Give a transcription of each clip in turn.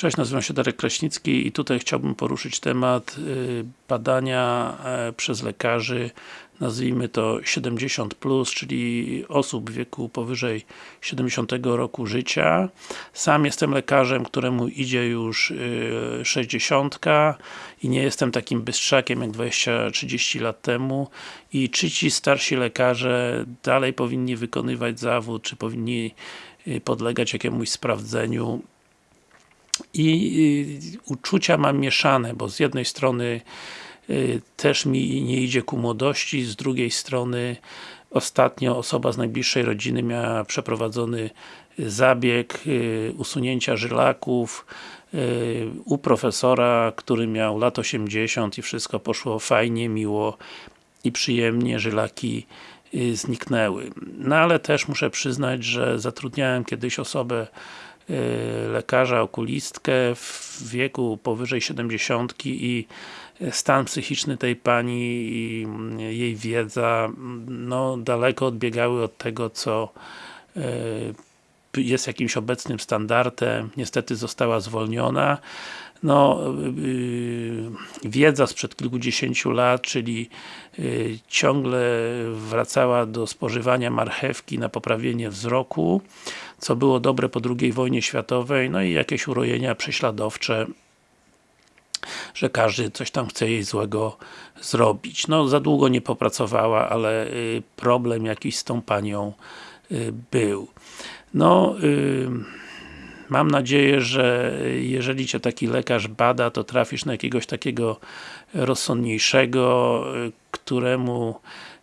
Cześć, nazywam się Darek Kraśnicki i tutaj chciałbym poruszyć temat y, badania e, przez lekarzy. Nazwijmy to 70+, plus, czyli osób w wieku powyżej 70 roku życia. Sam jestem lekarzem, któremu idzie już 60 i nie jestem takim bystrzakiem jak 20-30 lat temu. I czy ci starsi lekarze dalej powinni wykonywać zawód, czy powinni y, podlegać jakiemuś sprawdzeniu i uczucia mam mieszane, bo z jednej strony y, też mi nie idzie ku młodości, z drugiej strony ostatnio osoba z najbliższej rodziny miała przeprowadzony zabieg y, usunięcia żylaków y, u profesora, który miał lat 80 i wszystko poszło fajnie, miło i przyjemnie, żylaki zniknęły. No ale też muszę przyznać, że zatrudniałem kiedyś osobę Y, lekarza, okulistkę w wieku powyżej 70 i stan psychiczny tej pani i jej wiedza no daleko odbiegały od tego, co y, jest jakimś obecnym standardem, niestety została zwolniona. No, yy, wiedza sprzed kilkudziesięciu lat, czyli ciągle wracała do spożywania marchewki na poprawienie wzroku, co było dobre po II wojnie światowej, no i jakieś urojenia prześladowcze że każdy coś tam chce jej złego zrobić. No, za długo nie popracowała, ale y, problem jakiś z tą panią y, był. No, y, mam nadzieję, że jeżeli Cię taki lekarz bada, to trafisz na jakiegoś takiego rozsądniejszego, któremu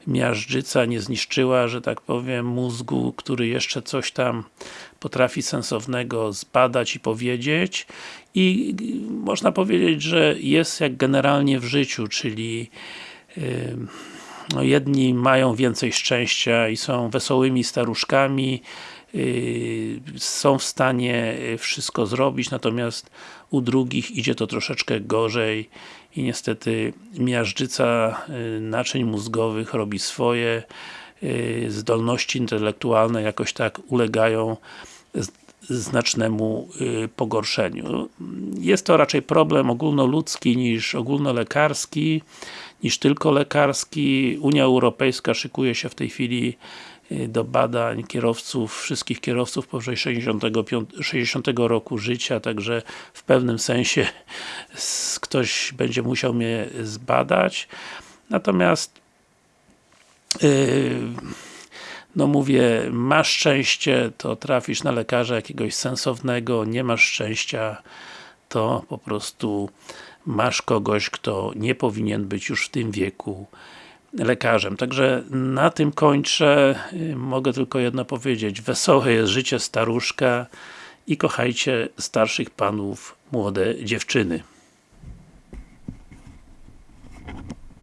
miażdżyca nie zniszczyła, że tak powiem, mózgu, który jeszcze coś tam potrafi sensownego zbadać i powiedzieć. I można powiedzieć, że jest jak generalnie w życiu, czyli no, jedni mają więcej szczęścia i są wesołymi staruszkami, yy, są w stanie wszystko zrobić, natomiast u drugich idzie to troszeczkę gorzej i niestety miażdżyca yy, naczyń mózgowych robi swoje, yy, zdolności intelektualne jakoś tak ulegają znacznemu pogorszeniu. Jest to raczej problem ogólnoludzki niż ogólnolekarski, niż tylko lekarski. Unia Europejska szykuje się w tej chwili y, do badań kierowców, wszystkich kierowców powyżej 65, 60 roku życia, także w pewnym sensie ktoś będzie musiał mnie zbadać. Natomiast yy, no mówię, masz szczęście, to trafisz na lekarza jakiegoś sensownego, nie masz szczęścia, to po prostu masz kogoś, kto nie powinien być już w tym wieku lekarzem. Także na tym kończę. Mogę tylko jedno powiedzieć. Wesołe jest życie staruszka i kochajcie starszych panów, młode dziewczyny.